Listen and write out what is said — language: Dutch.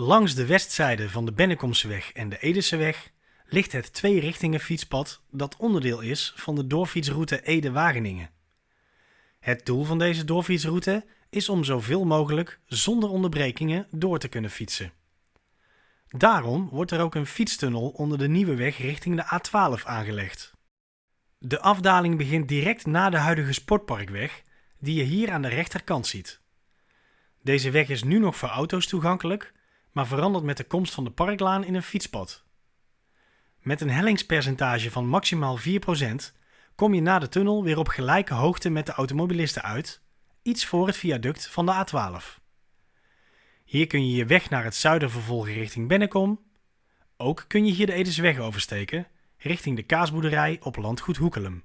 Langs de westzijde van de Bennekomseweg en de Edeseweg ligt het twee-richtingen fietspad dat onderdeel is van de doorfietsroute Ede-Wageningen. Het doel van deze doorfietsroute is om zoveel mogelijk zonder onderbrekingen door te kunnen fietsen. Daarom wordt er ook een fietstunnel onder de nieuwe weg richting de A12 aangelegd. De afdaling begint direct na de huidige Sportparkweg, die je hier aan de rechterkant ziet. Deze weg is nu nog voor auto's toegankelijk, maar verandert met de komst van de parklaan in een fietspad. Met een hellingspercentage van maximaal 4% kom je na de tunnel weer op gelijke hoogte met de automobilisten uit, iets voor het viaduct van de A12. Hier kun je je weg naar het zuiden vervolgen richting Bennekom. Ook kun je hier de Edesweg oversteken, richting de kaasboerderij op landgoed Hoekelum.